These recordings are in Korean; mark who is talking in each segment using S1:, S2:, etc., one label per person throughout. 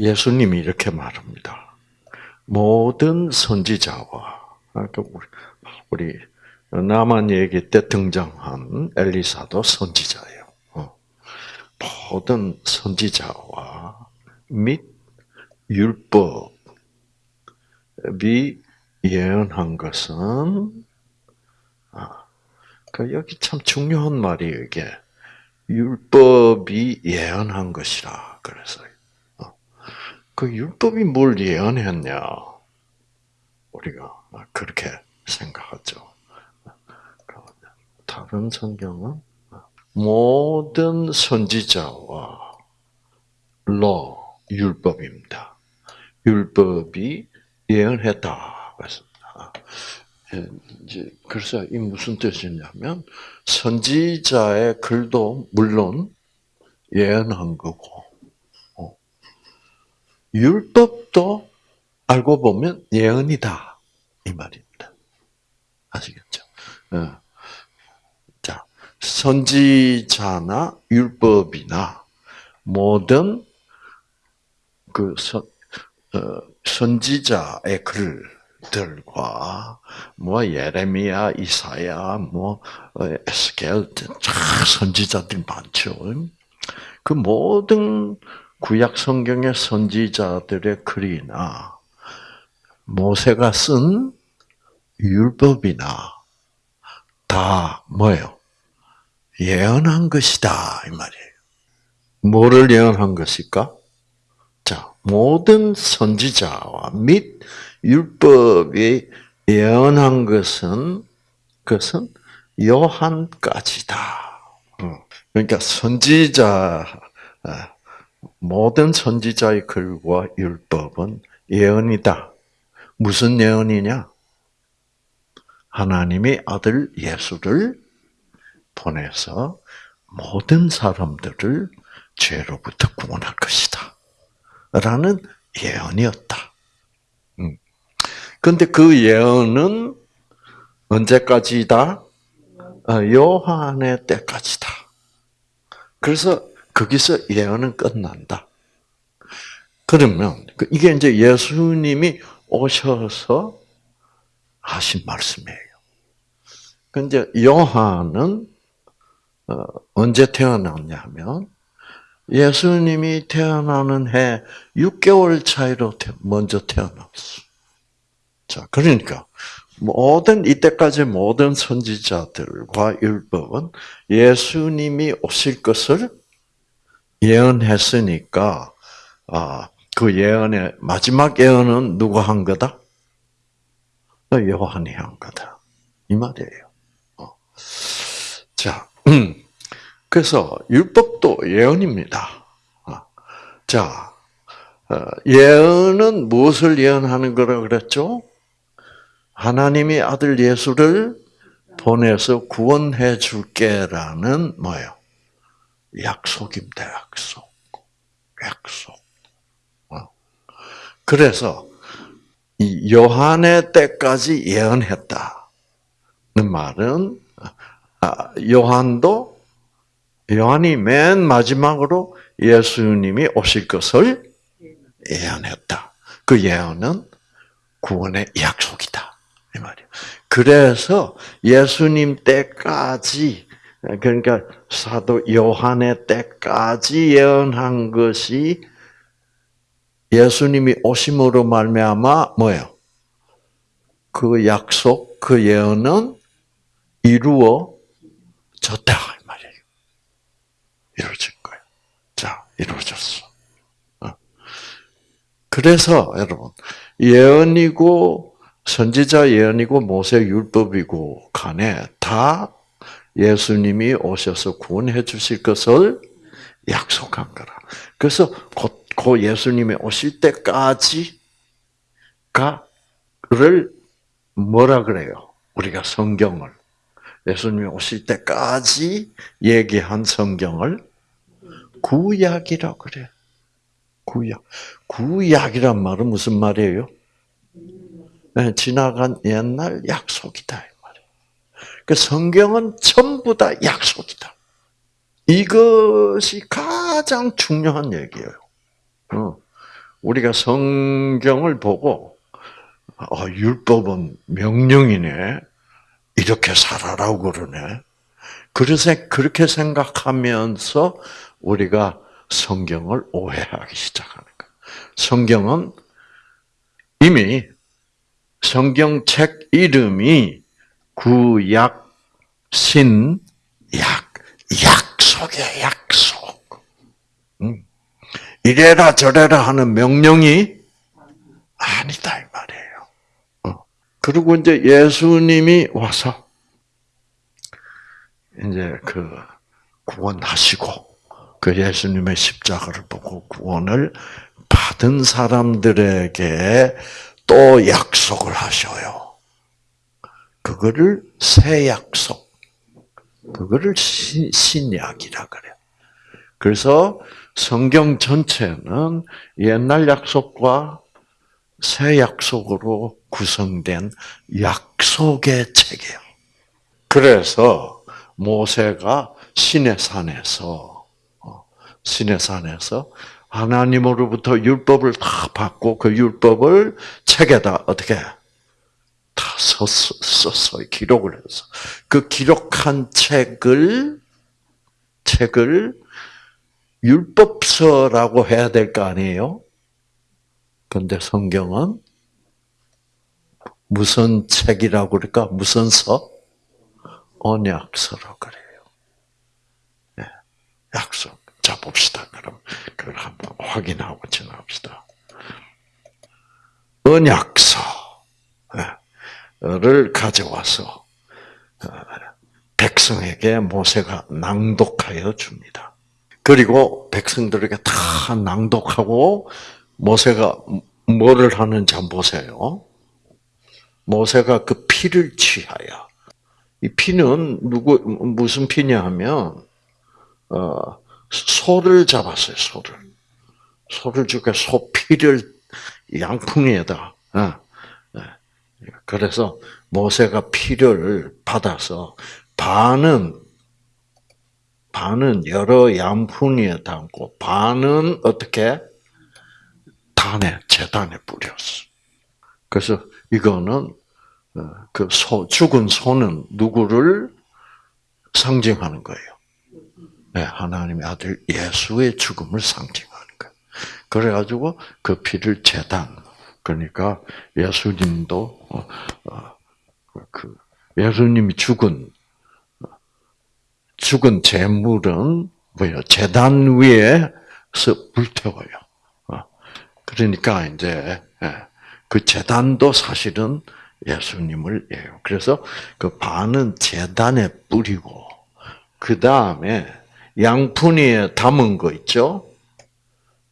S1: 예수님이 이렇게 말합니다. 모든 선지자와 아까 우리 나만 얘기 때 등장한 엘리사도 선지자예요. 어. 모든 선지자와 및 율법이 예언한 것은 아, 그 여기 참 중요한 말이에요 이게 율법이 예언한 것이라 그래서요. 어. 그 율법이 뭘 예언했냐 우리가 그렇게 생각하죠. 다른 성경은 모든 선지자와 로 율법입니다. 율법이 예언했다 그랬습니다. 예, 이제 그래서 이 무슨 뜻이냐면 선지자의 글도 물론 예언한 거고 어, 율법도 알고 보면 예언이다 이 말입니다. 아시겠죠? 예. 자 선지자나 율법이나 모든 그 선, 어, 선지자의 글들과 뭐 예레미야, 이사야, 뭐 어, 에스겔 선지자들 많죠. 그 모든 구약 성경의 선지자들의 글이나 모세가 쓴 율법이나 다 뭐예요? 예언한 것이다 이 말이에요. 뭐를 예언한 것일까? 자, 모든 선지자와 및 율법이 예언한 것은 그것은 요한까지다. 어, 그러니까 선지자 아, 모든 선지자의 글과 율법은 예언이다. 무슨 예언이냐? 하나님이 아들 예수를 보내서 모든 사람들을 죄로부터 구원할 것이다. 라는 예언이었다. 음. 그 예언은 언제까지다? 어, 요한의 때까지다. 그래서 거기서 예언은 끝난다. 그러면 그 이게 이제 예수님이 오셔서 하신 말씀이에요. 근데 요한은 어, 언제 태어났냐면 예수님이 태어나는 해 6개월 차이로 먼저 태어났어. 자, 그러니까 모든 이때까지 모든 선지자들과 율법은 예수님이 오실 것을 예언했으니까 아, 그 예언의 마지막 예언은 누가 한 거다? 요한이 한 거다. 이 말이에요. 어. 자, 음. 그래서 율법도 예언입니다. 어. 자, 어, 예언은 무엇을 예언하는 거라 그랬죠? 하나님이 아들 예수를 보내서 구원해 줄게라는 뭐예요? 약속입니다. 약속. 약속. 어. 그래서 이 요한의 때까지 예언했다는 말은 아, 요한도 요한이 맨 마지막으로 예수님이 오실 것을 예언했다. 그 예언은 구원의 약속이다. 이 말이에요. 그래서 예수님 때까지 그러니까 사도 요한의 때까지 예언한 것이 예수님이 오심으로 말미암아 뭐예요? 그 약속, 그 예언은 이루어졌다. 이루어진 거예요. 자, 이루어졌어. 어. 그래서 여러분 예언이고 선지자 예언이고 모세 율법이고 간에 다 예수님이 오셔서 구원해 주실 것을 약속한 거라. 그래서 곧, 그 예수님이 오실 때까지가를 뭐라 그래요? 우리가 성경을 예수님이 오실 때까지 얘기한 성경을 구약이라고 그래. 구약. 구약이란 말은 무슨 말이에요? 네, 지나간 옛날 약속이다. 그 성경은 전부 다 약속이다. 이것이 가장 중요한 얘기예요. 어. 우리가 성경을 보고 어, 율법은 명령이네. 이렇게 살아라고 그러네. 그래서 그렇게 생각하면서 우리가 성경을 오해하기 시작하는 거예요. 성경은 이미 성경책 이름이 구약 신약 약속의 약속. 음. 이래라 저래라 하는 명령이 아니다 이 말이에요. 어. 그리고 이제 예수님이 와서 이제 그 구원하시고 그 예수님의 십자가를 보고 구원을 받은 사람들에게 또 약속을 하셔요. 그거를 새 약속. 그거를 신, 신약이라 그래요. 그래서 성경 전체는 옛날 약속과 새 약속으로 구성된 약속의 책이에요. 그래서 모세가 신의 산에서 어, 신의 산에서 하나님으로부터 율법을 다 받고 그 율법을 책에다 어떻게 다 썼어, 썼어요. 기록을 해서 그 기록한 책을 책을 율법서라고 해야 될 거 아니에요? 근데 성경은 무슨 책이라고 그럴까? 무슨 서? 언약서라고 그래요. 네, 약속. 자, 봅시다. 그럼 그걸 한번 확인하고 지나갑시다. 언약서 를 가져와서 어, 백성에게 모세가 낭독하여 줍니다. 그리고 백성들에게 다 낭독하고 모세가 뭐를 하는지 한번 보세요. 모세가 그 피를 취하여 이 피는 누구 무슨 피냐 하면 어, 소를 잡았어요. 소를 소를 죽여 소 피를 양푼에다. 어, 어. 그래서 모세가 피를 받아서 반은 반은 여러 양푼에 담고 반은 어떻게 단에 재단에 뿌렸어. 그래서 이거는 그 소, 죽은 소는 누구를 상징하는 거예요. 네, 하나님의 아들 예수의 죽음을 상징하는 거예요. 그래가지고 그 피를 재단, 그러니까 예수님도 어, 어, 그 예수님이 죽은 죽은 재물은 뭐예요? 재단 위에서 불태워요. 어, 그러니까 이제 예, 그 재단도 사실은 예수님을 예요. 그래서 그 반은 재단에 뿌리고 그 다음에 양푼이에 담은 거 있죠.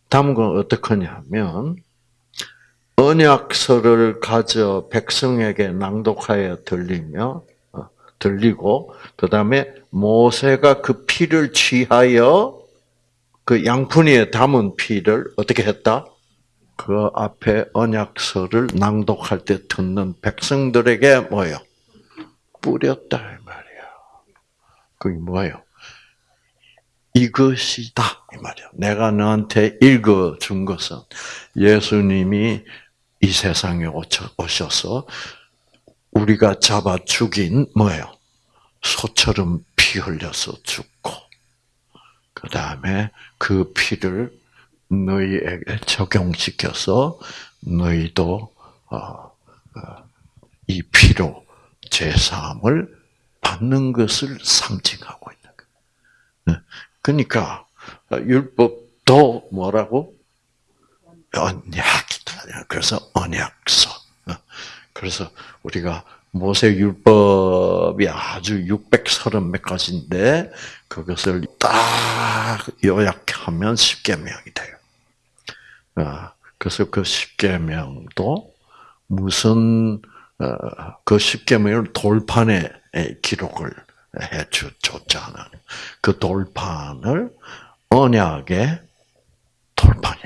S1: 담은 건 어떻게 하냐면 언약서를 가져 백성에게 낭독하여 들리며 어, 들리고 그 다음에 모세가 그 피를 취하여 그 양푼이에 담은 피를 어떻게 했다? 그 앞에 언약서를 낭독할 때 듣는 백성들에게 뭐예요? 뿌렸다 이 말이야. 그게 뭐예요? 이것이다 이 말이야. 내가 너한테 읽어 준 것은 예수님이 이 세상에 오셔서 우리가 잡아 죽인 뭐예요? 소처럼 피 흘려서 죽고 그 다음에 그 피를 너희에게 적용시켜서 너희도 어, 어, 이 피로 제사함을 받는 것을 상징하고 있는 거예요. 네. 그러니까 율법도 뭐라고 언약 이다. 그래서 언약서. 어. 그래서 우리가 모세 율법이 아주 630 몇 가지인데 그것을 딱 요약하면 10계명이 돼요. 아, 그래서 그 십계명도 무슨 어, 그 십계명을 돌판에 기록을 해줬잖아요. 그 돌판을 언약의 불러요.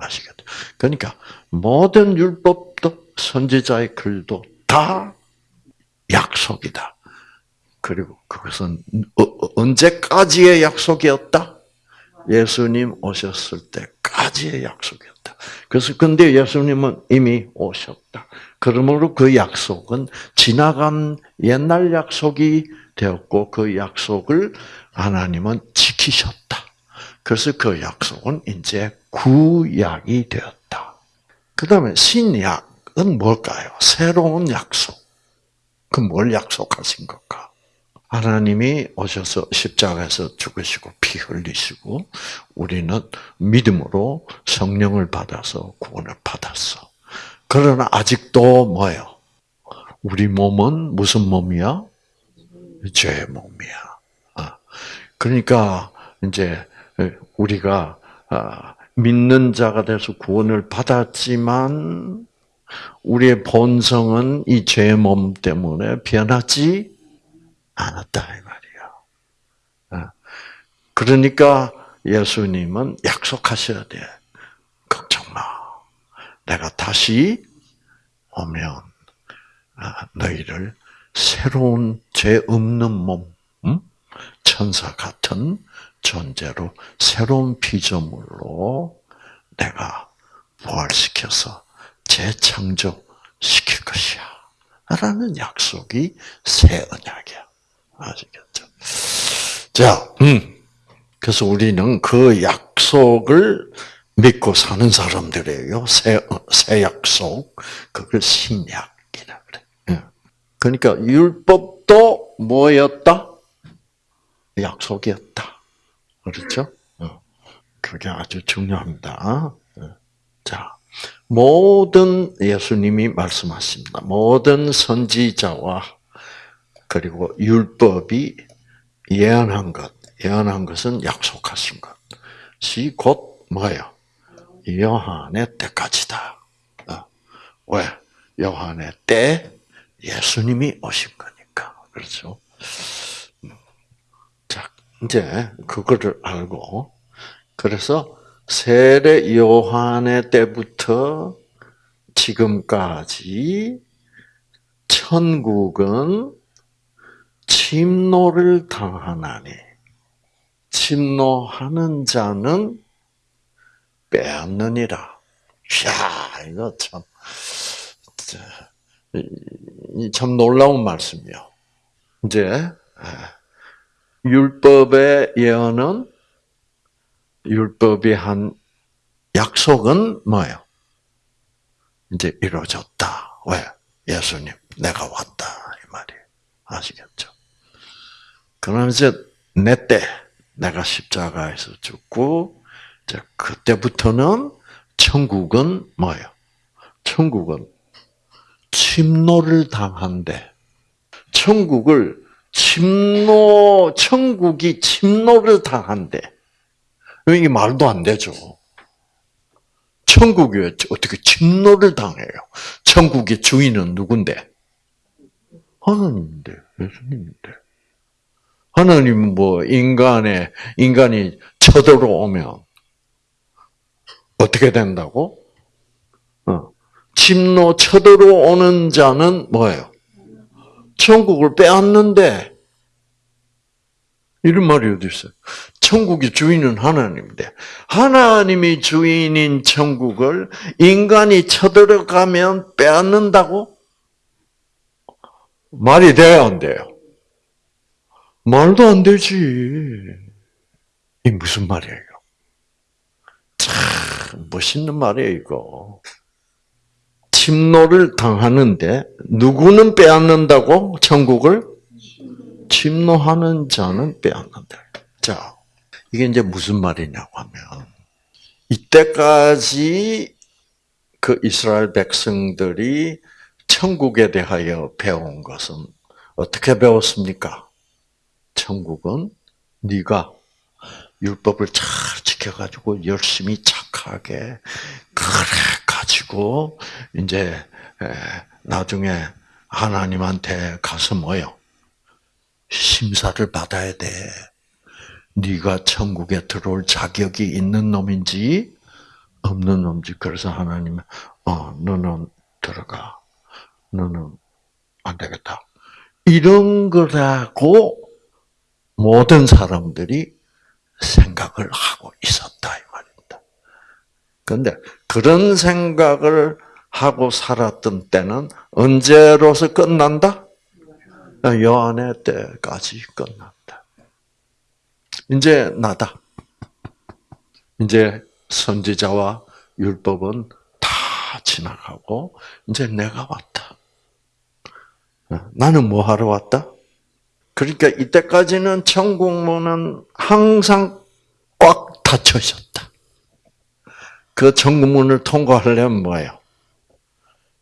S1: 아시겠죠? 그러니까 모든 율법도 선지자의 글도 다 약속이다. 그리고 그것은 어, 어, 언제까지의 약속이었다? 예수님 오셨을 때까지. 때까지의 약속이었다. 그래서 근데 예수님은 이미 오셨다. 그러므로 그 약속은 지나간 옛날 약속이 되었고 그 약속을 하나님은 지키셨다. 그래서 그 약속은 이제 구약이 되었다. 그 다음에 신약은 뭘까요? 새로운 약속. 그 뭘 약속하신 걸까? 하나님이 오셔서 십자가에서 죽으시고 피 흘리시고 우리는 믿음으로 성령을 받아서 구원을 받았어. 그러나 아직도 뭐예요? 우리 몸은 무슨 몸이야? 죄의 몸이야. 아, 그러니까 이제 우리가 아, 믿는 자가 돼서 구원을 받았지만 우리의 본성은 이 죄의 몸 때문에 변하지 않았다 이 말이야. 아, 그러니까 예수님은 약속하셔야 돼. 걱정 마. 내가 다시 오면 아, 너희를 새로운 죄 없는 몸, 천사 같은 존재로 새로운 피조물로 내가 부활시켜서 재창조시킬 것이야. 라는 약속이 새 언약이야. 아시겠죠? 자, 음. 그래서 우리는 그 약속을 믿고 사는 사람들이에요. 새, 새 약속. 그걸 신약이라 그래. 예. 그러니까 율법도 뭐였다? 약속이었다. 그렇죠? 어. 그게 아주 중요합니다. 예. 자, 모든 예수님이 말씀하십니다. 모든 선지자와 그리고 율법이 예언한 것, 예언한 것은 약속하신 것이 곧 뭐예요? 요한의 때까지다. 어. 왜? 요한의 때 예수님이 오신 거니까. 그렇죠? 자, 이제 그거를 알고 그래서 세례 요한의 때부터 지금까지 천국은 침노를 당하나니 침노하는 자는 빼앗느니라. 야, 이거 참, 참 놀라운 말씀이요. 이제 율법의 예언은 율법이 한 약속은 뭐예요? 이제 이루어졌다. 왜? 예수님, 내가 왔다. 이 말이에요. 아시겠죠? 그러면 이제 내 때, 내가 십자가에서 죽고, 이제 그때부터는 천국은 뭐예요? 천국은 침노를 당한대. 천국을 침노, 천국이 침노를 당한대. 이게 말도 안 되죠. 천국이 어떻게 침노를 당해요? 천국의 주인은 누군데? 하나님인데, 예수님인데. 하나님은 뭐 인간의 인간이 쳐들어오면 어떻게 된다고? 어. 침노 쳐들어오는 자는 뭐예요? 천국을 빼앗는데 이런 말이 어디 있어요? 천국의 주인은 하나님인데 하나님이 주인인 천국을 인간이 쳐들어가면 빼앗는다고? 말이 돼야 안 돼요? 말도 안 되지. 이 무슨 말이에요? 참 멋있는 말이에요 이거. 침노를 당하는데 누구는 빼앗는다고 천국을? 침노하는 자는 빼앗는다. 자, 이게 이제 무슨 말이냐고 하면, 이때까지 그 이스라엘 백성들이 천국에 대하여 배운 것은 어떻게 배웠습니까? 천국은 네가 율법을 잘 지켜가지고 열심히 착하게 그래 가지고 이제 나중에 하나님한테 가서 뭐요? 심사를 받아야 돼. 네가 천국에 들어올 자격이 있는 놈인지 없는 놈인지 그래서 하나님은 어 너는 들어가 너는 안 되겠다 이런 거라고 모든 사람들이 생각을 하고 있었다 이 말입니다. 근데 그런 생각을 하고 살았던 때는 언제로서 끝난다? 요한의 때까지 끝난다. 이제 나다. 이제 선지자와 율법은 다 지나가고 이제 내가 왔다. 나는 뭐 하러 왔다? 그러니까 이때까지는 천국문은 항상 꽉 닫혀 있었다. 그 천국문을 통과하려면 뭐예요?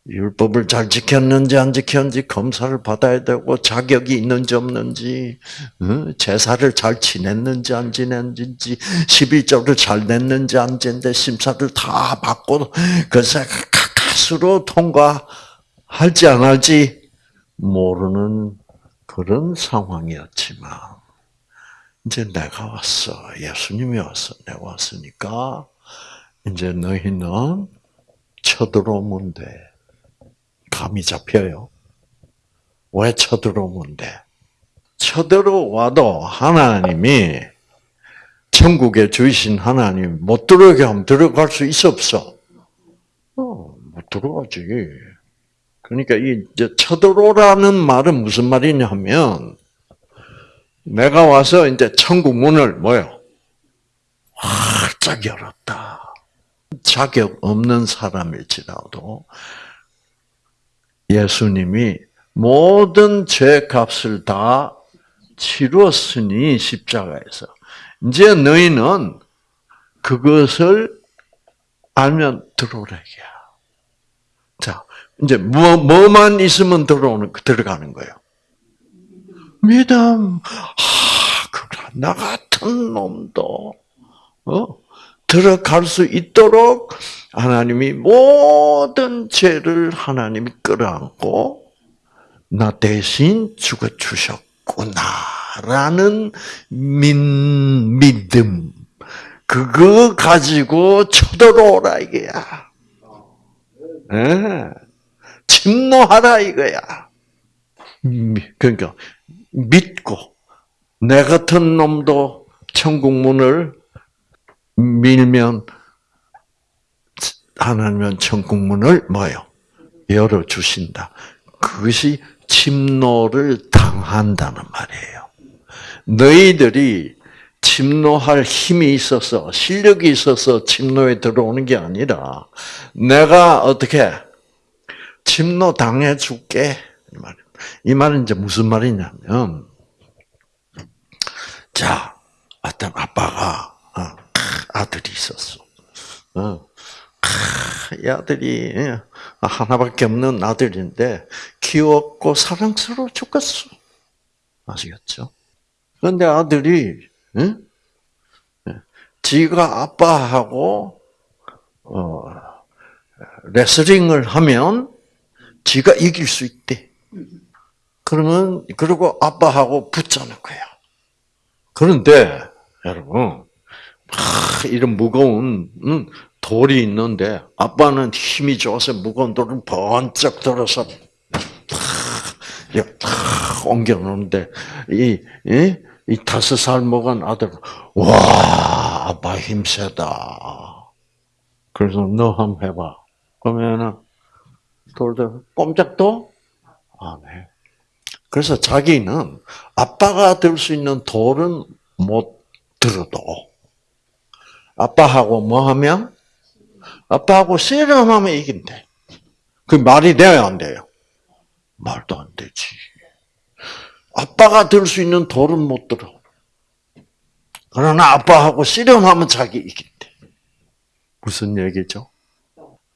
S1: 율법을 잘 지켰는지 안 지켰는지 검사를 받아야 되고 자격이 있는지 없는지 제사를 잘 지냈는지 안 지냈는지 11조를 잘 냈는지 안 냈는지 심사를 다 받고 그래서 가까스로 통과할지 안 할지 모르는 그런 상황이었지만 이제 내가 왔어. 예수님이 왔어. 내가 왔으니까 이제 너희는 쳐들어오면 돼. 감이 잡혀요. 왜 쳐들어오면 돼? 쳐들어와도 하나님이 천국에 주신 하나님 못 들어오게 하면 들어갈 수 있어 없어? 어, 못 들어가지. 그러니까 이 쳐들어오라는 말은 무슨 말이냐면 내가 와서 이제 천국 문을 뭐요? 활짝 열었다. 자격 없는 사람일지라도 예수님이 모든 죄 값을 다 치루었으니 십자가에서 이제 너희는 그것을 알면 들어오래야. 자, 이제 뭐 뭐만 있으면 들어오는 들어가는 거예요. 믿음. 아, 나 같은 놈도 어 들어갈 수 있도록 하나님이 모든 죄를 하나님이 끌어안고 나 대신 죽어 주셨구나라는 민 믿음 그거 가지고 쳐들어오라 이거야. 네. 침노하라 이거야. 그러니까 믿고 내 같은 놈도 천국 문을 밀면 하나님은 천국문을 뭐요? 열어 주신다. 그것이 침노를 당한다는 말이에요. 너희들이 침노할 힘이 있어서 실력이 있어서 침노에 들어오는 게 아니라 내가 어떻게 침노 당해 줄게 이 말은 이제 무슨 말이냐면 자 어떤 아빠가 어, 아들이 있었어. 어. 이 아들이 예, 하나밖에 없는 아들인데 귀엽고 사랑스러워 죽겠어. 아시겠죠? 그런데 아들이 응? 예? 지가 아빠하고 어, 레슬링을 하면 지가 이길 수 있대. 그러면 그리고 아빠하고 붙자는 거야. 그런데 여러분 이런 무거운 돌이 있는데 아빠는 힘이 좋아서 무거운 돌을 번쩍 들어서 탁 옮겨 놓는데 이, 이, 이 다섯 살 먹은 아들 와 아빠 힘 세다. 그래서 너 한번 해봐. 그러면은 돌들 꼼짝도 안 해. 그래서 자기는 아빠가 들 수 있는 돌은 못 들어도 아빠하고 뭐 하면 아빠하고 씨름하면 이긴대. 그 말이 돼요, 안 돼요? 말도 안 되지. 아빠가 들 수 있는 돌은 못 들어. 그러나 아빠하고 씨름하면 자기 이긴대. 무슨 얘기죠?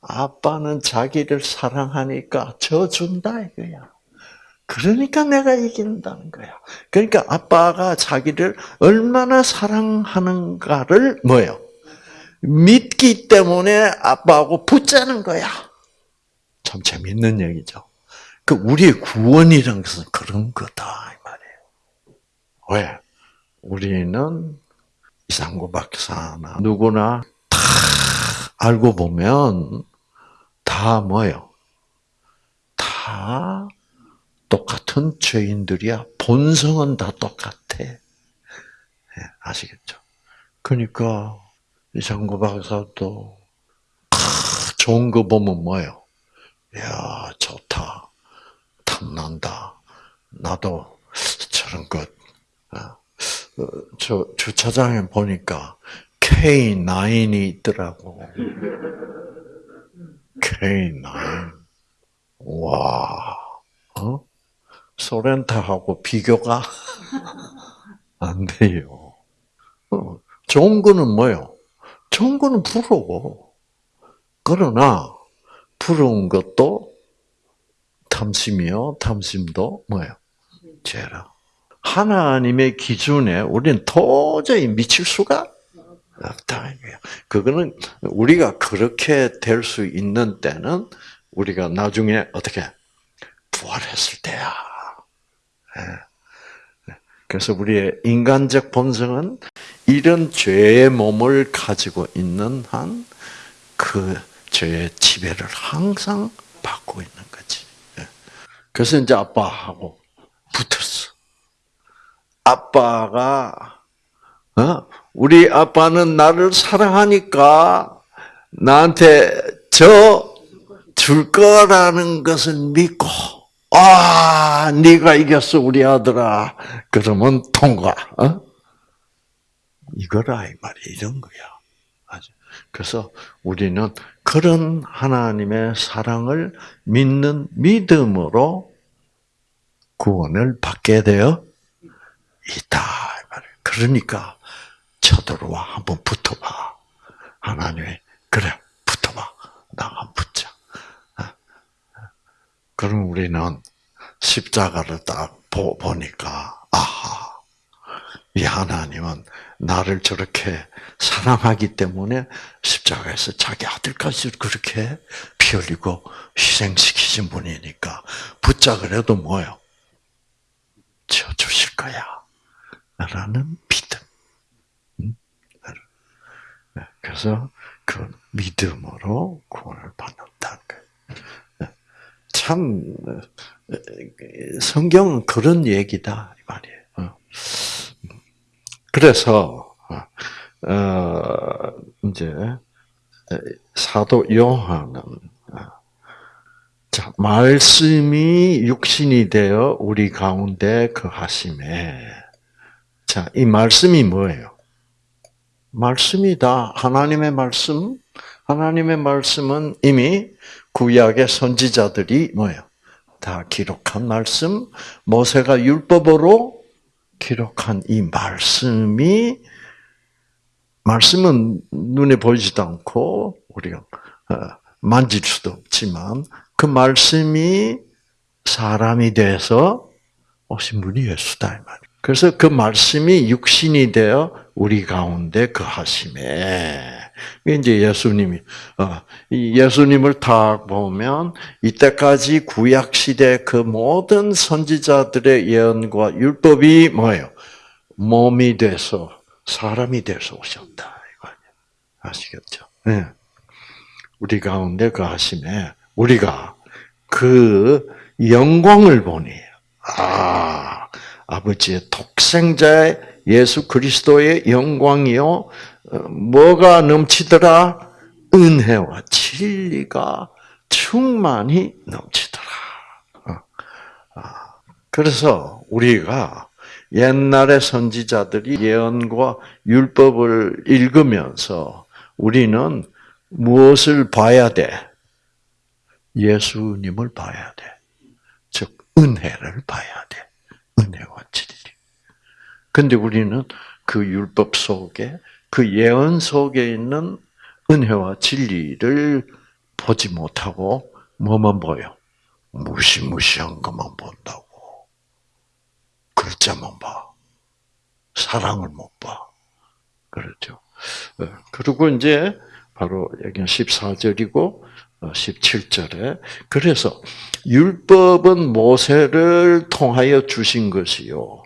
S1: 아빠는 자기를 사랑하니까 져준다 이거야. 그러니까 내가 이긴다는 거야. 그러니까 아빠가 자기를 얼마나 사랑하는가를 뭐예요? 믿기 때문에 아빠하고 붙자는 거야. 참 재밌는 얘기죠. 그 우리의 구원이란 것은 그런 거다 이 말이에요. 왜? 우리는 이상구 박사나 누구나 다 알고 보면 다 뭐요? 다 똑같은 죄인들이야. 본성은 다 똑같아. 네, 아시겠죠? 그러니까 이상구 박사도 좋은 거 보면 뭐예요? 야 좋다, 탐난다. 나도 저런 것. 어, 어, 저 주차장에 보니까 K9이 있더라고. K9. 와, 어? 소렌타하고 비교가 안 돼요. 어, 좋은 거는 뭐요? 좋은 거는 부러워. 그러나 부러운 것도 탐심이요. 탐심도 뭐예요? 죄라. 하나님의 기준에 우리는 도저히 미칠 수가 없다. 그거는 우리가 그렇게 될 수 있는 때는 우리가 나중에 어떻게 부활했을 때야. 예. 그래서 우리의 인간적 본성은 이런 죄의 몸을 가지고 있는 한 그 죄의 지배를 항상 받고 있는 거지. 예. 그래서 이제 아빠하고 붙었어. 아빠가 어? 우리 아빠는 나를 사랑하니까 나한테 저 줄 거라는 것을 믿고 아 네가 이겼어 우리 아들아 그러면 통과 어? 이거라 이 말이 이런 거야. 그래서 우리는 그런 하나님의 사랑을 믿는 믿음으로 구원을 받게 되어 있다. 그러니까 쳐들어와 한번 붙어봐. 하나님이 그래 붙어봐. 나 한번 붙자. 그럼 우리는 십자가를 딱 보니까 아하 이 하나님은 나를 저렇게 사랑하기 때문에 십자가에서 자기 아들까지 그렇게 피 흘리고 희생시키신 분이니까 붙자 그래도 뭐요? 쳐 주실 거야. 라는 믿음. 그래서 그 믿음으로 구원을 받는다는 거예요. 참 성경은 그런 얘기다 이 말이에요. 어. 그래서 어, 이제 사도 요한은 자, 말씀이 육신이 되어 우리 가운데 거하심에 자, 이 말씀이 뭐예요? 말씀이다. 하나님의 말씀. 하나님의 말씀은 이미 구약의 선지자들이 뭐예요? 다 기록한 말씀, 모세가 율법으로 기록한 이 말씀이 말씀은 눈에 보이지도 않고 우리가 어, 만질 수도 없지만 그 말씀이 사람이 돼서 오신 분이 예수다 이 말이에요. 그래서 그 말씀이 육신이 되어 우리 가운데 거하심에 이제 예수님이 어, 예수님을 다 보면 이때까지 구약 시대 그 모든 선지자들의 예언과 율법이 뭐예요? 몸이 돼서 사람이 돼서 오셨다 이거 아시겠죠? 네. 우리 가운데 거하심에 우리가 그 영광을 보니 아 아버지의 독생자의 예수 그리스도의 영광이요. 어, 뭐가 넘치더라? 은혜와 진리가 충만히 넘치더라. 어, 아, 그래서 우리가 옛날의 선지자들이 예언과 율법을 읽으면서 우리는 무엇을 봐야 돼? 예수님을 봐야 돼. 즉, 은혜를 봐야 돼. 은혜와. 근데 우리는 그 율법 속에 그 예언 속에 있는 은혜와 진리를 보지 못하고 뭐만 보여? 무시무시한 것만 본다고. 글자만 봐. 사랑을 못 봐. 그렇죠. 어, 그리고 이제 바로 여기는 14절이고 17절에 그래서 율법은 모세를 통하여 주신 것이요.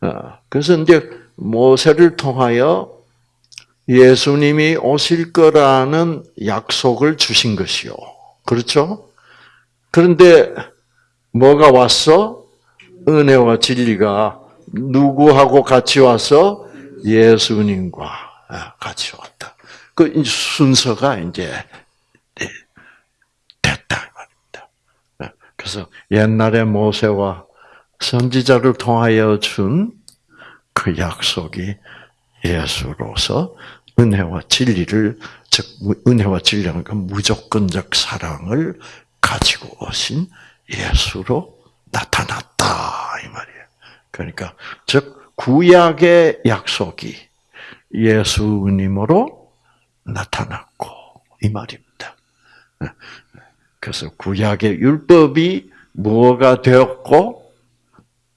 S1: 어, 그래서 이제 모세를 통하여 예수님이 오실 거라는 약속을 주신 것이요. 그렇죠? 그런데 뭐가 왔어? 은혜와 진리가 누구하고 같이 와서 예수님과 같이 왔다. 그 순서가 이제 됐다. 예, 그래서 옛날에 모세와 선지자를 통하여 준 그 약속이 예수로서 은혜와 진리를 즉 은혜와 진리는 그 무조건적 사랑을 가지고 오신 예수로 나타났다 이 말이에요. 그러니까 즉 구약의 약속이 예수님으로 나타났고 이 말입니다. 그래서 구약의 율법이 뭐가 되었고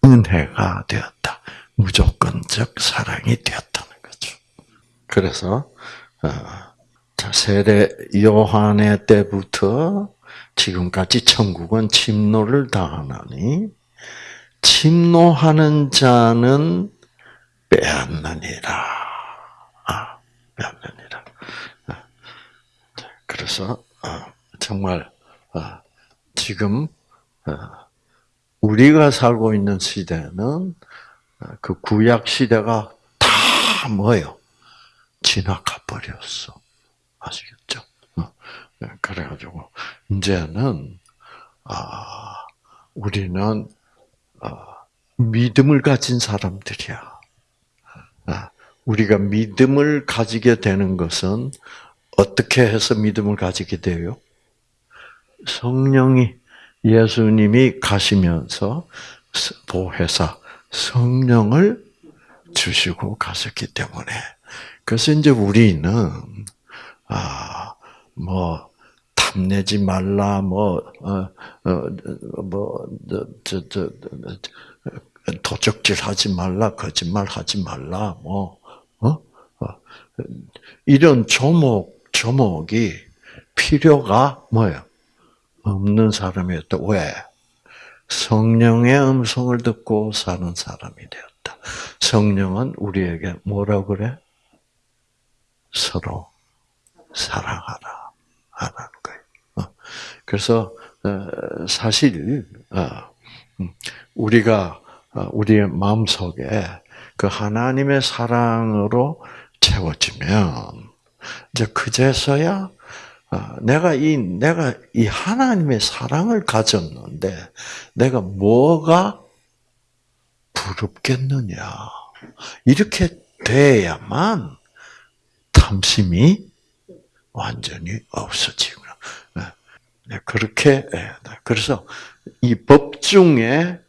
S1: 은혜가 되었다. 무조건적 사랑이 되었다는 거죠. 그래서 자 세례 요한의 때부터 지금까지 천국은 침노를 당하나니 침노하는 자는 빼앗느니라. 아, 빼앗느니라. 아, 그래서 아, 정말 아, 지금 우리가 살고 있는 시대는 그 구약 시대가 다 뭐예요? 지나가 버렸어. 아시겠죠? 네, 그래가지고 이제는 아 우리는 아, 믿음을 가진 사람들이야. 아, 우리가 믿음을 가지게 되는 것은 어떻게 해서 믿음을 가지게 돼요? 성령이 예수님이 가시면서 보혜사 성령을 주시고 가셨기 때문에 그래서 이제 우리는 아뭐 탐내지 말라 뭐어어뭐저저 도적질 하지 말라 거짓말 하지 말라 뭐 어? 어? 이런 조목 조목이 필요가 뭐예요? 없는 사람이었다. 왜? 성령의 음성을 듣고 사는 사람이 되었다. 성령은 우리에게 뭐라 그래? 서로 사랑하라 하라는 거예요. 어. 그래서 어, 사실 어, 음, 우리가 우리의 마음 속에 그 하나님의 사랑으로 채워지면 이제 그제서야 내가 이 내가 이 하나님의 사랑을 가졌는데 내가 뭐가 부럽겠느냐 이렇게 돼야만 탐심이 완전히 없어지구나. 네. 네, 그렇게 네, 그래서 이 법 중에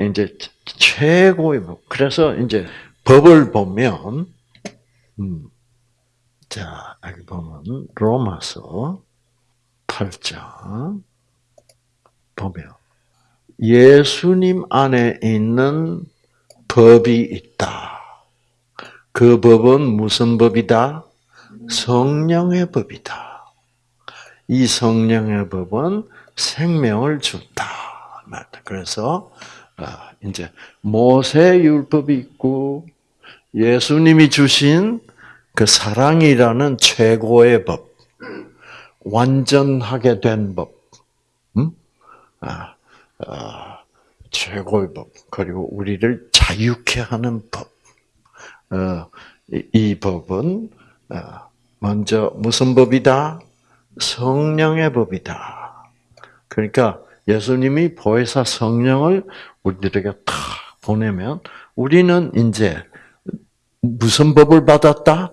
S1: 이제 최고의 법. 그래서 이제 법을 보면 음, 자 여기 보면 로마서 8장 보면 예수님 안에 있는 법이 있다. 그 법은 무슨 법이다? 성령의 법이다. 이 성령의 법은 생명을 준다. 그래서 아, 이제 모세 율법이 있고 예수님이 주신 그 사랑이라는 최고의 법, 완전하게 된 법, 음? 아, 아, 최고의 법, 그리고 우리를 자유케 하는 법. 어, 이, 이 법은 어, 먼저 무슨 법이다? 성령의 법이다. 그러니까 예수님이 보혜사 성령을 우리들에게 탁 보내면 우리는 이제 무슨 법을 받았다?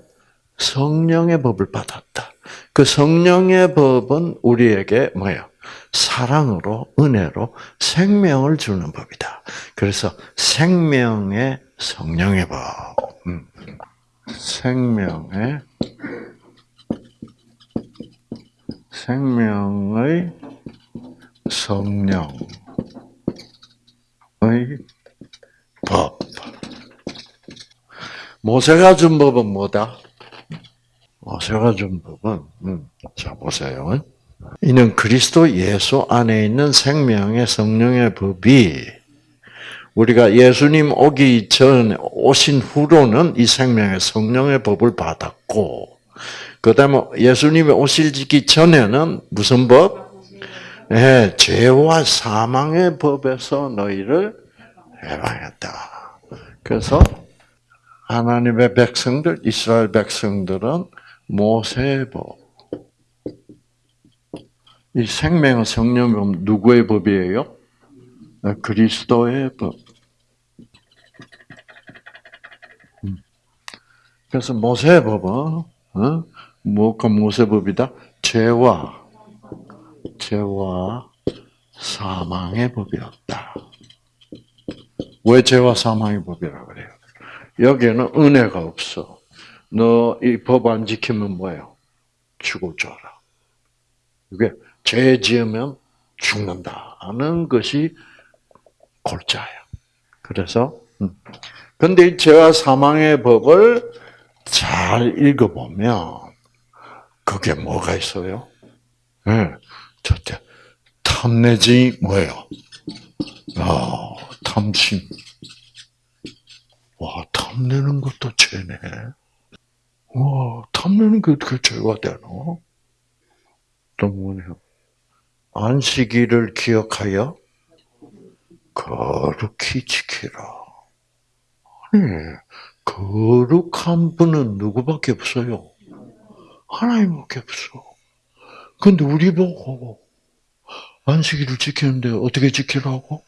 S1: 성령의 법을 받았다. 그 성령의 법은 우리에게 뭐예요? 사랑으로, 은혜로 생명을 주는 법이다. 그래서 생명의 성령의 법. 음. 생명의 생명의 성령의 법. 모세가 준 법은 뭐다? 모세가 준 법은 음, 자 보세요. 이는 그리스도 예수 안에 있는 생명의 성령의 법이 우리가 예수님 오기 전 오신 후로는 이 생명의 성령의 법을 받았고 그 다음에 예수님이 오실기 전에는 무슨 법? 네, 죄와 사망의 법에서 너희를 해방했다. 그래서 하나님의 백성들, 이스라엘 백성들은 모세의 법, 이 생명의 성령은 누구의 법이에요? 아, 그리스도의 법. 음. 그래서 모세의 법은 어? 뭐가 모세 법이다? 죄와 죄와 사망의 법이었다. 왜 죄와 사망의 법이라 그래요? 여기에는 은혜가 없어. 너 이 법 안 지키면 뭐예요? 죽어줘라. 이게 죄 지으면 죽는다는 것이 골자야. 그래서 음. 근데 이 죄와 사망의 법을 잘 읽어보면 그게 뭐가 있어요? 네. 첫째, 탐내지 뭐예요? 아, 탐심. 와, 탐내는 것도 죄네. 와, 탐내는 게 어떻게 죄가 되노? 또 뭐냐? 안식일을 기억하여 거룩히 지키라. 아니, 거룩한 분은 누구밖에 없어요? 하나님밖에 없어. 근데 우리 보고 안식일을 지키는데 어떻게 지키라고?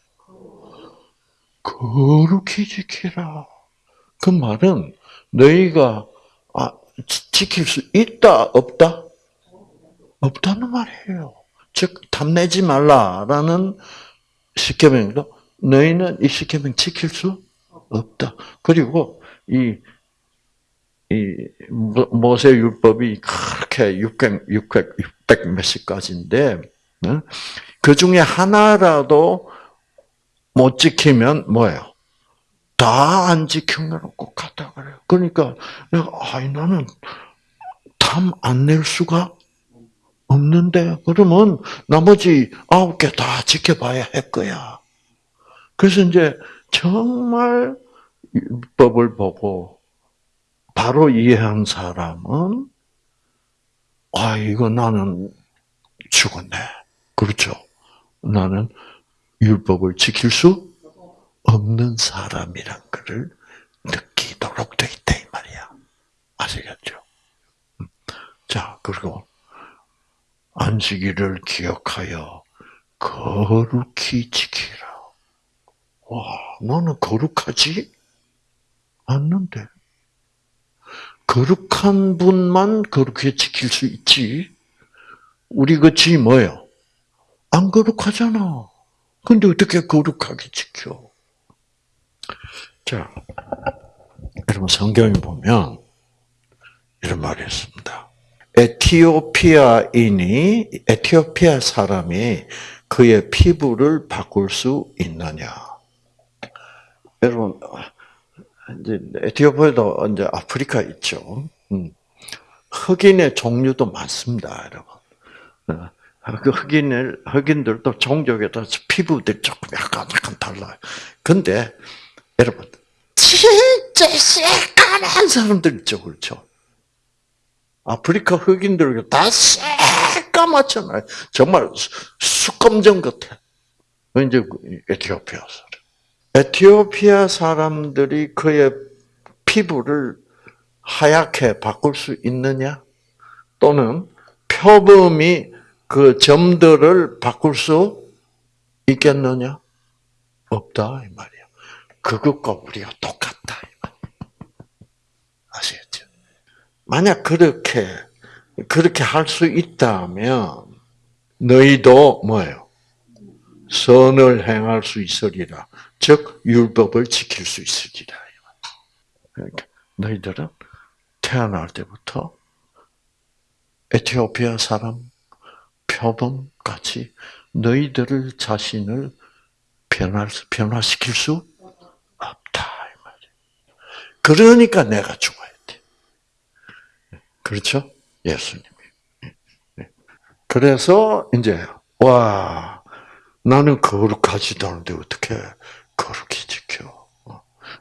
S1: 거룩히 지키라. 그 말은 너희가 아, 지킬 수 있다 없다? 없다는 말이에요. 즉 탐내지 말라라는 십계명도 너희는 이 십계명 지킬 수 없다. 그리고 이, 이 모세 율법이 그렇게 600, 600, 600 몇십 가지인데 그 중에 하나라도 못 지키면 뭐예요? 다안꼭 갔다 그래요. 그러니까 내가 아이 나는 탐 안 낼 수가 없는데 그러면 나머지 아홉 개 다 지켜봐야 할 거야. 그래서 이제 정말 법을 보고 바로 이해한 사람은 아 이거 나는 죽었네. 그렇죠. 나는 율법을 지킬 수 없는 사람이란 것을 느끼도록 돼 있다 이 말이야. 아시겠죠? 음. 자 그리고 안식일을 기억하여 거룩히 지키라. 와, 너는 거룩하지 않는데. 거룩한 분만 그렇게 지킬 수 있지. 우리 같이 뭐예요? 안 거룩하잖아. 근데 어떻게 거룩하게 지켜? 자, 여러분 성경에 보면 이런 말이 있습니다. 에티오피아인이 에티오피아 사람이 그의 피부를 바꿀 수 있느냐? 여러분 이제 에티오피아도 이제 아프리카 있죠. 음. 흑인의 종류도 많습니다, 여러분. 어, 그 흑인을 흑인들도 종족에 따라서 피부들이 조금 약간 약간 달라요. 근데 여러분 진짜 새까만 사람들 있죠, 그렇죠? 아프리카 흑인들 다 새까맣잖아요. 정말 수검정 같아. 이제 에티오피아 사람. 에티오피아 사람들이 그의 피부를 하얗게 바꿀 수 있느냐? 또는 표범이 그 점들을 바꿀 수 있겠느냐? 없다 이 말이야. 그것과 우리가 똑같다. 아시겠죠? 만약 그렇게 그렇게 할 수 있다면 너희도 뭐예요? 선을 행할 수 있으리라. 즉 율법을 지킬 수 있으리라. 그러니까 너희들은 태어날 때부터 에티오피아 사람 표범 같이 너희들을 자신을 변화 변화시킬 수. 그러니까 내가 죽어야 돼. 그렇죠? 예수님이. 그래서 이제 와 나는 거룩하지도 않은데 어떻게 거룩히 지켜?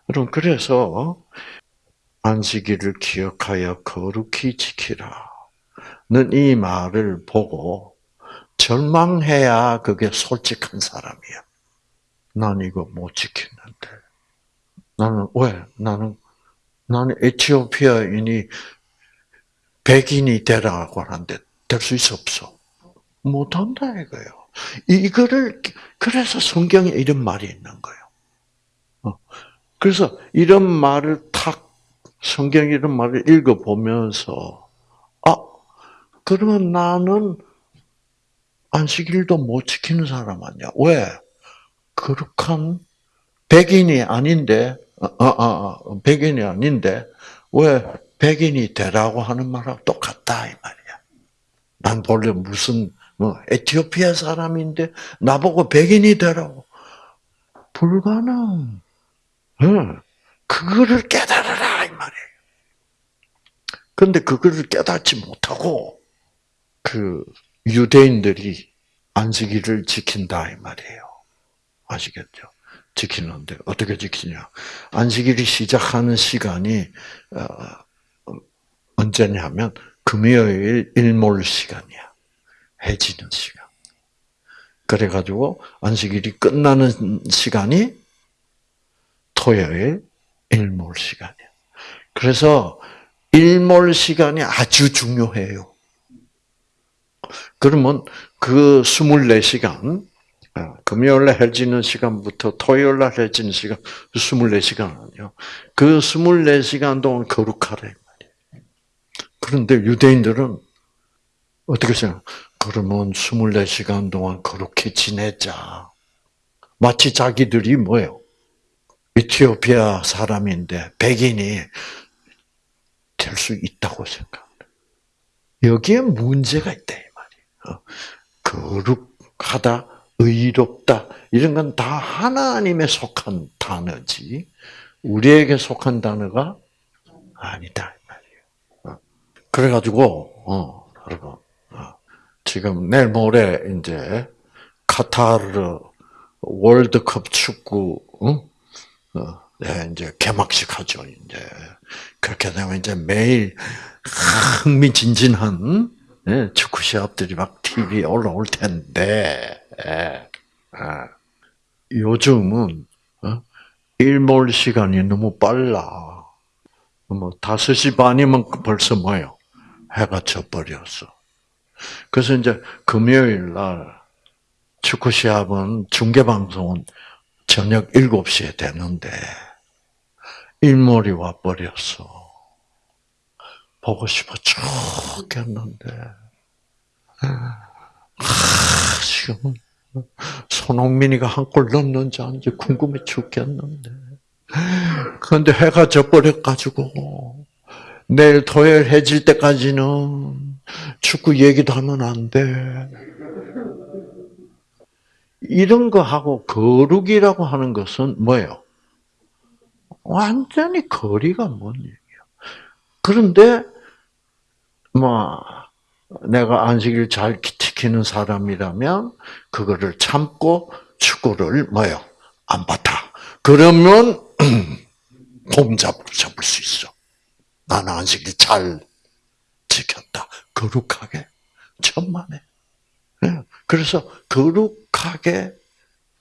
S1: 여러분 그래서 안식일을 기억하여 거룩히 지키라. 는 이 말을 보고 절망해야 그게 솔직한 사람이야. 난 이거 못 지키는데. 나는 왜? 나는 나는 에티오피아인이 백인이 되라고 하는데 될 수 없어? 못한다 이거예요. 이거를 그래서 성경에 이런 말이 있는 거예요. 어. 그래서 이런 말을 탁 성경 이런 말을 읽어 보면서 아 그러면 나는 안식일도 못 지키는 사람 아니야? 왜? 거룩한 백인이 아닌데, 어, 어, 어, 백인이 아닌데, 왜 백인이 되라고 하는 말하고 똑같다, 이 말이야. 난 본래 무슨, 뭐, 에티오피아 사람인데, 나보고 백인이 되라고. 불가능. 응. 그거를 깨달아라, 이 말이에요. 근데 그거를 깨닫지 못하고, 그, 유대인들이 안식일을 지킨다, 이 말이에요. 아시겠죠? 지키는데 어떻게 지키냐? 안식일이 시작하는 시간이 어, 언제냐면 금요일 일몰 시간이야. 해지는 시간. 그래가지고 안식일이 끝나는 시간이 토요일 일몰 시간이야. 그래서 일몰 시간이 아주 중요해요. 그러면 그 24시간 아, 금요일 날 해지는 시간부터 토요일 날 해지는 시간 24시간 아니요. 그 24시간 동안 거룩하래 말이에요. 그런데 유대인들은 어떻게 생각? 그러면 24시간 동안 그렇게 지내자. 마치 자기들이 뭐예요? 이티오피아 사람인데 백인이 될 수 있다고 생각합니다. 여기에 문제가 있다 이 말이에요. 어, 거룩하다 의롭다 이런 건 다 하나님에 속한 단어지 우리에게 속한 단어가 아니다 말이에요. 어. 그래가지고 어, 여러분 어, 지금 내일 모레 이제 카타르 월드컵 축구 어? 네, 이제 개막식 하죠 이제 그렇게 되면 이제 매일 흥미진진한 네, 축구 시합들이 막 TV에 올라올 텐데 예. 아. 요즘은 어? 일몰 시간이 너무 빨라. 뭐 다섯 시 반이면 벌써 뭐요? 해가 져버렸어. 그래서 이제 금요일 날 축구 시합은 중계 방송은 저녁 7시에 되는데 일몰이 와 버렸어. 보고 싶어 죽겠는데. 아, 지금은 손흥민이가 한 골 넣는지 아닌지 궁금해 죽겠는데. 그런데 해가 져버려가지고, 내일 토요일 해질 때까지는 축구 얘기도 하면 안 돼. 이런 거 하고 거룩이라고 하는 것은 뭐예요? 완전히 거리가 먼 얘기야. 그런데, 뭐, 내가 안식일 잘 지키는 사람이라면 그거를 참고 축구를 뭐요? 안 봤다. 그러면 폼잡으로 잡을 수 있어. 나는 안식일 잘 지켰다. 거룩하게. 천만에. 예. 그래서 거룩하게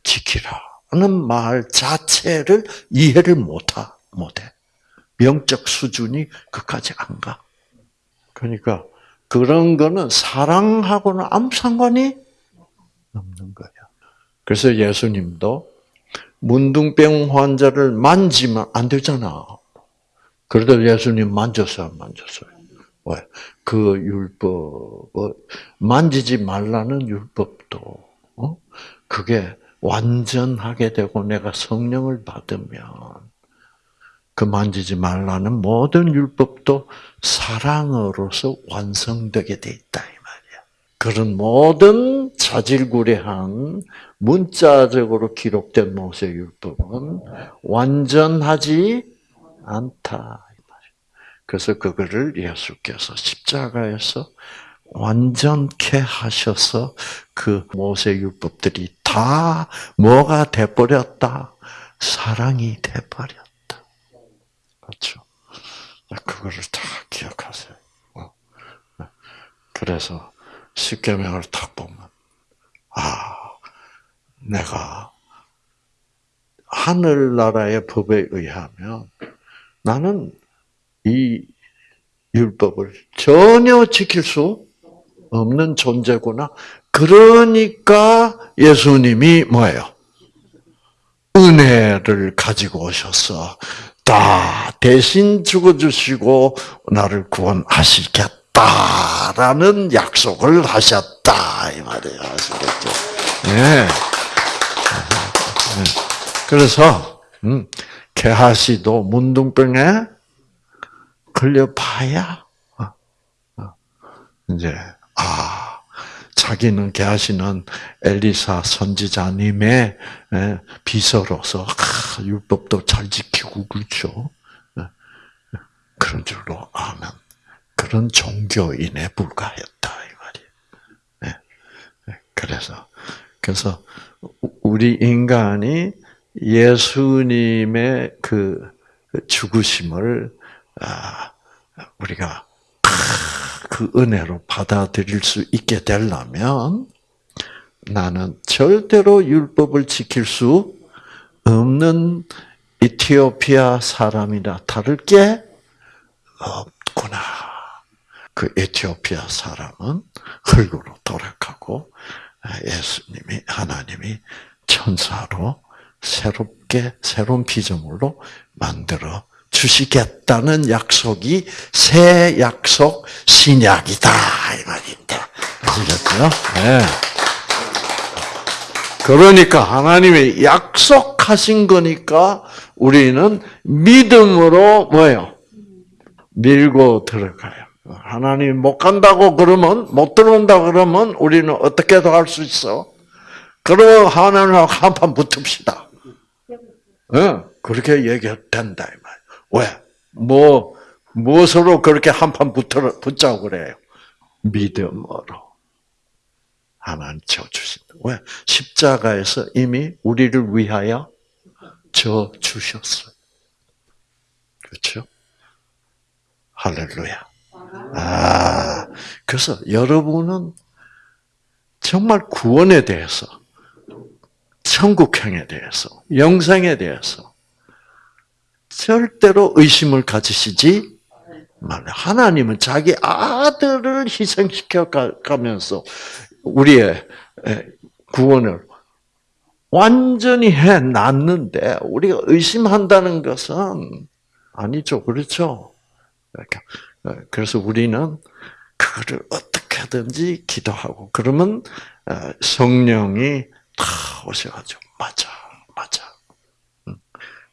S1: 지키라는 말 자체를 이해를 못하, 못해. 영적 수준이 그까지 안 가. 그러니까 그런 거는 사랑하고는 아무 상관이 없는 거예요. 그래서 예수님도 문둥병 환자를 만지면 안 되잖아. 그래도 예수님 만졌어요, 만졌어요. 왜? 그 율법, 만지지 말라는 율법도, 어? 그게 완전하게 되고 내가 성령을 받으면 그 만지지 말라는 모든 율법도 사랑으로서 완성되게 돼 있다 이 말이야. 그런 모든 자질구레한 문자적으로 기록된 모세 율법은 완전하지 않다 이 말이야. 그래서 그거를 예수께서 십자가에서 완전케 하셔서 그 모세 율법들이 다 뭐가 돼 버렸다? 사랑이 돼 버렸다. 그렇죠. 그거를 다 기억하세요. 어. 그래서 십계명을 딱 보면 아 내가 하늘나라의 법에 의하면 나는 이 율법을 전혀 지킬 수 없는 존재구나. 그러니까 예수님이 뭐예요? 은혜를 가지고 오셔서 다 대신 죽어주시고 나를 구원하시겠다라는 약속을 하셨다 이 말이에요. 아시겠죠? 네. 그래서 음, 개하시도 문둥병에 걸려봐야 어, 어, 이제 아 자기는 개하시는 엘리사 선지자님의 예, 비서로서 아, 율법도 잘 지키고 그렇죠. 예, 그런 줄로 아면 그런 종교인에 불과했다 이 말이에요. 예, 그래서 그래서 우리 인간이 예수님의 그 죽으심을 아, 우리가 그 은혜로 받아들일 수 있게 되려면 나는 절대로 율법을 지킬 수 없는 이티오피아 사람이나 다를 게 없구나. 그 에티오피아 사람은 흙으로 돌아가고 예수님이 하나님이 천사로 새롭게 새로운 피조물로 만들어 주시겠다는 약속이 새 약속 신약이다 이 말입니다. 아시겠죠? 네. 그러니까 하나님이 약속하신 거니까 우리는 믿음으로 뭐예요? 밀고 들어가요. 하나님 못 간다고 그러면 못 들어온다 그러면 우리는 어떻게 더할수 있어? 그럼 하나님하고 한판 붙읍시다. 네, 그렇게 얘기해도 된다 이 말. 왜? 뭐 무엇으로 그렇게 한판 붙자고 그래요? 믿음으로 하나님 져 주신다. 왜? 십자가에서 이미 우리를 위하여 져 주셨어요. 그렇죠? 할렐루야. 아, 그래서 여러분은 정말 구원에 대해서, 천국행에 대해서, 영생에 대해서 절대로 의심을 가지시지 말라. 하나님은 자기 아들을 희생시켜 가면서 우리의 구원을 완전히 해 놨는데 우리가 의심한다는 것은 아니죠. 그렇죠? 그래서 우리는 그거를 어떻게든지 기도하고 그러면 성령이 다 오셔가지고 맞아, 맞아.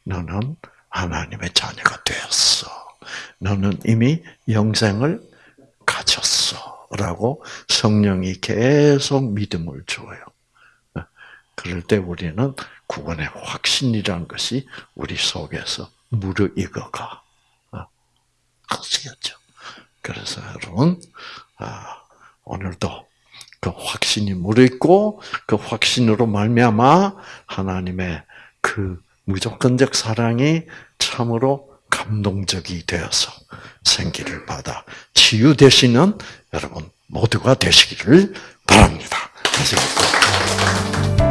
S1: 너는 하나님의 자녀가 되었어. 너는 이미 영생을 가졌어. 라고 성령이 계속 믿음을 줘요. 그럴 때 우리는 구원의 확신이라는 것이 우리 속에서 무르익어가. 아시겠죠? 그래서 여러분, 아, 오늘도 그 확신이 무르익고 그 확신으로 말미암아 하나님의 그 무조건적 사랑이 참으로 감동적이 되어서 생기를 받아 치유 되시는 여러분 모두가 되시기를 바랍니다. 아시겠죠?